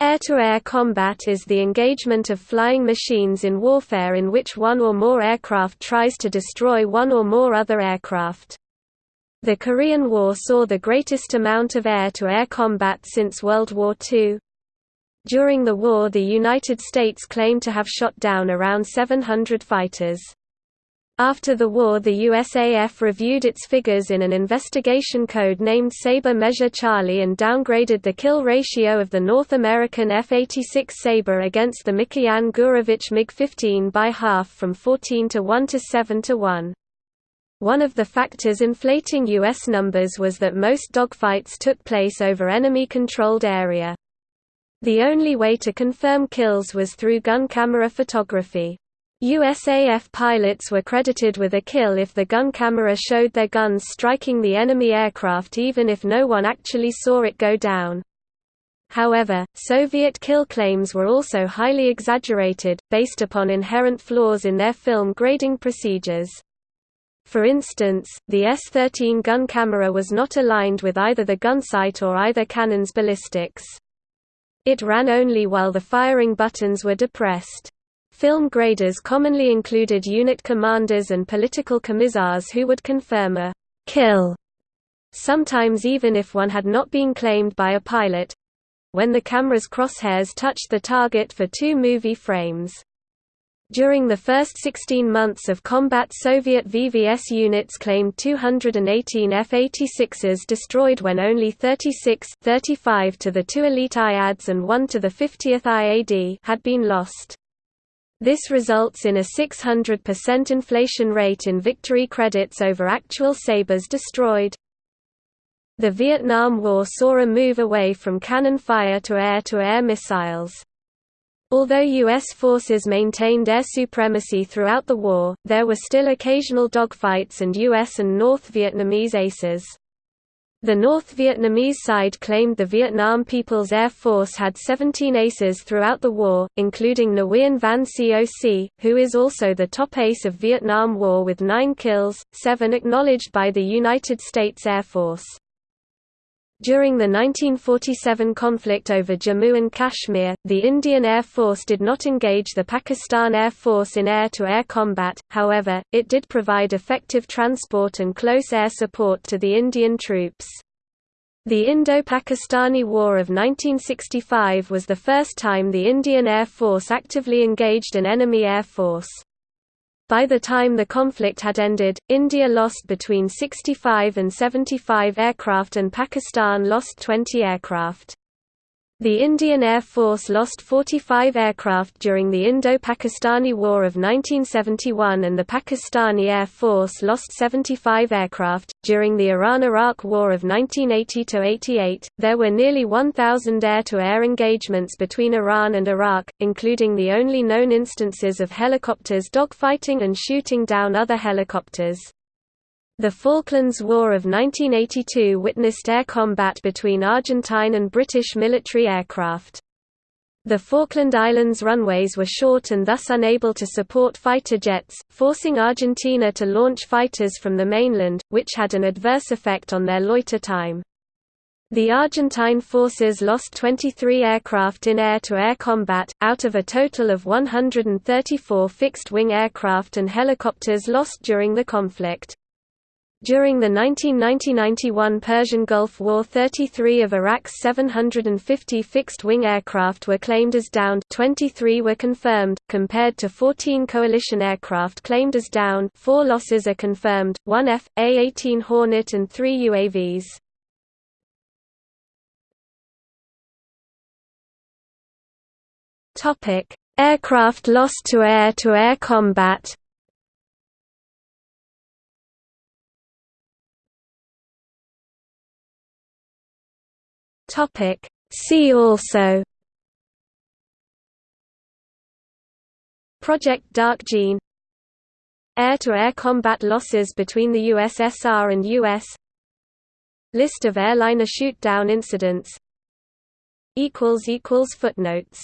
Air-to-air -air combat is the engagement of flying machines in warfare in which one or more aircraft tries to destroy one or more other aircraft. The Korean War saw the greatest amount of air-to-air -air combat since World War II. During the war the United States claimed to have shot down around 700 fighters. After the war the USAF reviewed its figures in an investigation code named Sabre Measure Charlie and downgraded the kill ratio of the North American F-86 Sabre against the Mikoyan Gurevich MiG-15 by half from 14 to 1 to 7 to 1. One of the factors inflating U.S. numbers was that most dogfights took place over enemy-controlled area. The only way to confirm kills was through gun camera photography. USAF pilots were credited with a kill if the gun camera showed their guns striking the enemy aircraft even if no one actually saw it go down. However, Soviet kill claims were also highly exaggerated, based upon inherent flaws in their film grading procedures. For instance, the S-13 gun camera was not aligned with either the gun sight or either cannon's ballistics. It ran only while the firing buttons were depressed. Film graders commonly included unit commanders and political commissars who would confirm a kill, sometimes even if one had not been claimed by a pilot when the camera's crosshairs touched the target for two movie frames. During the first 16 months of combat Soviet VVS units claimed 218 F-86s destroyed when only 36 35 to the two elite IADs and 1 to the 50th IAD had been lost. This results in a 600% inflation rate in victory credits over actual sabers destroyed. The Vietnam War saw a move away from cannon fire to air-to-air -air missiles. Although U.S. forces maintained air supremacy throughout the war, there were still occasional dogfights and U.S. and North Vietnamese aces. The North Vietnamese side claimed the Vietnam People's Air Force had 17 aces throughout the war, including Nguyen Van Coc, who is also the top ace of Vietnam War with nine kills, seven acknowledged by the United States Air Force. During the 1947 conflict over Jammu and Kashmir, the Indian Air Force did not engage the Pakistan Air Force in air-to-air -air combat, however, it did provide effective transport and close air support to the Indian troops. The Indo-Pakistani War of 1965 was the first time the Indian Air Force actively engaged an enemy air force. By the time the conflict had ended, India lost between 65 and 75 aircraft and Pakistan lost 20 aircraft. The Indian Air Force lost 45 aircraft during the Indo-Pakistani War of 1971 and the Pakistani Air Force lost 75 aircraft. During the Iran-Iraq War of 1980–88, there were nearly 1,000 air-to-air engagements between Iran and Iraq, including the only known instances of helicopters dogfighting and shooting down other helicopters. The Falklands War of 1982 witnessed air combat between Argentine and British military aircraft. The Falkland Islands runways were short and thus unable to support fighter jets, forcing Argentina to launch fighters from the mainland, which had an adverse effect on their loiter time. The Argentine forces lost 23 aircraft in air-to-air -air combat, out of a total of 134 fixed-wing aircraft and helicopters lost during the conflict. During the 1990–91 Persian Gulf War 33 of Iraq's 750 fixed-wing aircraft were claimed as downed 23 were confirmed, compared to 14 coalition aircraft claimed as down 4 losses are confirmed, 1 F, A-18 Hornet and 3 UAVs. Aircraft lost to air-to-air -air combat Topic. See also Project Dark Gene Air-to-air -air combat losses between the USSR and US List of airliner shoot-down incidents Footnotes